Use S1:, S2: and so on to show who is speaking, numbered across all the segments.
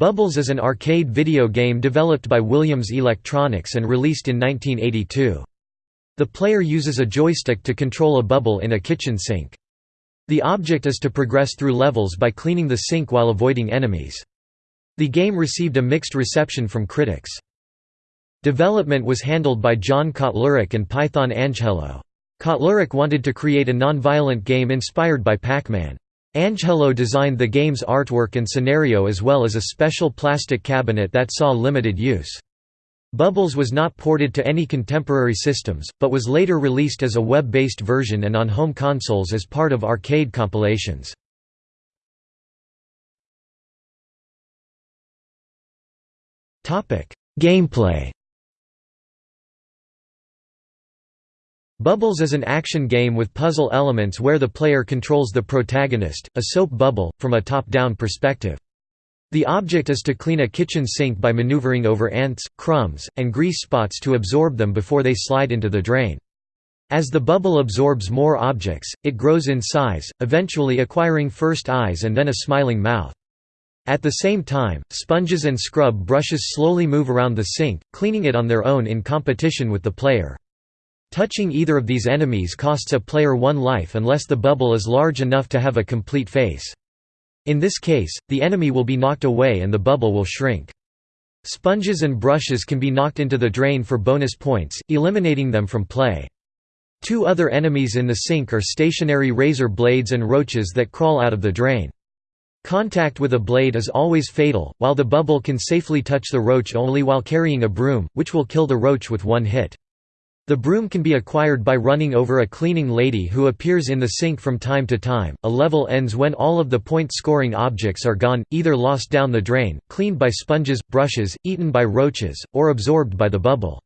S1: Bubbles is an arcade video game developed by Williams Electronics and released in 1982. The player uses a joystick to control a bubble in a kitchen sink. The object is to progress through levels by cleaning the sink while avoiding enemies. The game received a mixed reception from critics. Development was handled by John Kotlarik and Python Anghelo. Kotlarik wanted to create a non-violent game inspired by Pac-Man. Anghelo designed the game's artwork and scenario as well as a special plastic cabinet that saw limited use. Bubbles was not ported to any contemporary systems, but was later released as a web-based version and on home consoles as part of arcade compilations. Gameplay Bubbles is an action game with puzzle elements where the player controls the protagonist, a soap bubble, from a top-down perspective. The object is to clean a kitchen sink by maneuvering over ants, crumbs, and grease spots to absorb them before they slide into the drain. As the bubble absorbs more objects, it grows in size, eventually acquiring first eyes and then a smiling mouth. At the same time, sponges and scrub brushes slowly move around the sink, cleaning it on their own in competition with the player. Touching either of these enemies costs a player one life unless the bubble is large enough to have a complete face. In this case, the enemy will be knocked away and the bubble will shrink. Sponges and brushes can be knocked into the drain for bonus points, eliminating them from play. Two other enemies in the sink are stationary razor blades and roaches that crawl out of the drain. Contact with a blade is always fatal, while the bubble can safely touch the roach only while carrying a broom, which will kill the roach with one hit. The broom can be acquired by running over a cleaning lady who appears in the sink from time to time. A level ends when all of the point scoring objects are gone, either lost down the drain, cleaned by sponges, brushes, eaten by roaches, or absorbed by the bubble.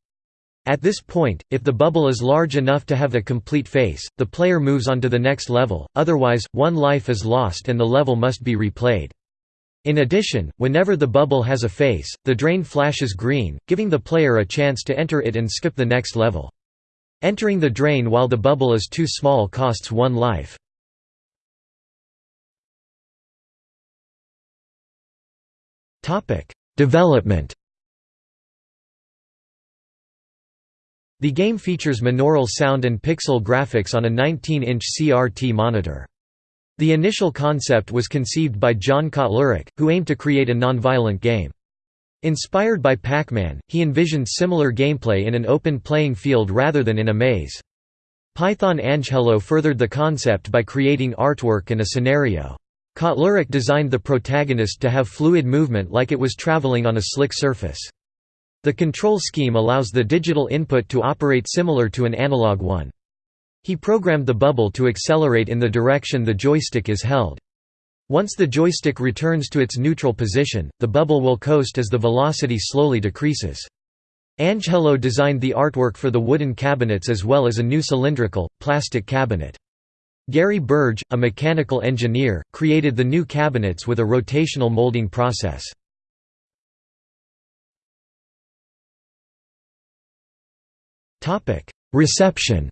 S1: At this point, if the bubble is large enough to have a complete face, the player moves on to the next level, otherwise, one life is lost and the level must be replayed. In addition, whenever the bubble has a face, the drain flashes green, giving the player a chance to enter it and skip the next level. Entering the drain while the bubble is too small costs one life. Development The game features monaural sound and pixel graphics on a 19-inch CRT monitor. The initial concept was conceived by John Kotlarik, who aimed to create a nonviolent game. Inspired by Pac-Man, he envisioned similar gameplay in an open playing field rather than in a maze. Python Anghelo furthered the concept by creating artwork and a scenario. Kotlarik designed the protagonist to have fluid movement like it was traveling on a slick surface. The control scheme allows the digital input to operate similar to an analog one. He programmed the bubble to accelerate in the direction the joystick is held. Once the joystick returns to its neutral position, the bubble will coast as the velocity slowly decreases. Anghelo designed the artwork for the wooden cabinets as well as a new cylindrical, plastic cabinet. Gary Burge, a mechanical engineer, created the new cabinets with a rotational molding process. Reception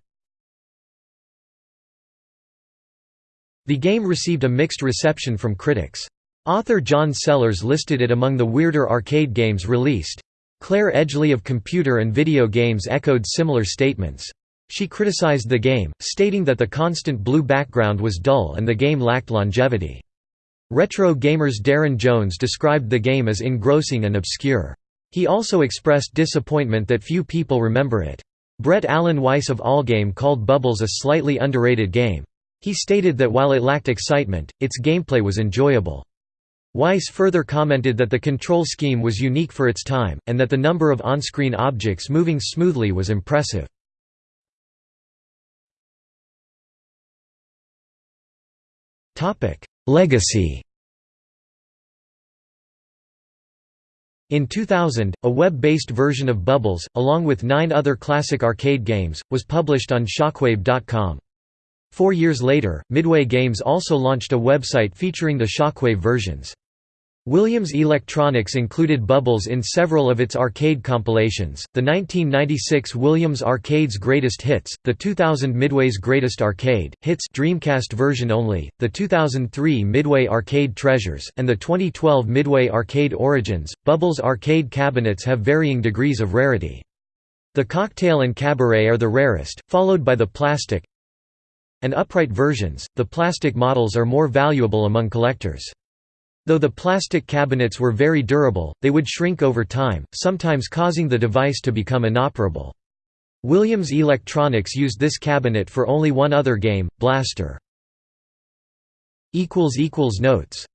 S1: The game received a mixed reception from critics. Author John Sellers listed it among the weirder arcade games released. Claire Edgley of Computer and Video Games echoed similar statements. She criticized the game, stating that the constant blue background was dull and the game lacked longevity. Retro Gamers Darren Jones described the game as engrossing and obscure. He also expressed disappointment that few people remember it. Brett Alan Weiss of Allgame called Bubbles a slightly underrated game. He stated that while it lacked excitement, its gameplay was enjoyable. Weiss further commented that the control scheme was unique for its time, and that the number of on-screen objects moving smoothly was impressive. Legacy In 2000, a web-based version of Bubbles, along with nine other classic arcade games, was published on Shockwave.com. Four years later, Midway Games also launched a website featuring the Shockwave versions. Williams Electronics included Bubbles in several of its arcade compilations, the 1996 Williams Arcade's Greatest Hits, the 2000 Midway's Greatest Arcade, Hits Dreamcast version only, the 2003 Midway Arcade Treasures, and the 2012 Midway Arcade Origins. Bubbles arcade cabinets have varying degrees of rarity. The cocktail and cabaret are the rarest, followed by the plastic and upright versions. The plastic models are more valuable among collectors. Though the plastic cabinets were very durable, they would shrink over time, sometimes causing the device to become inoperable. Williams Electronics used this cabinet for only one other game, Blaster. Notes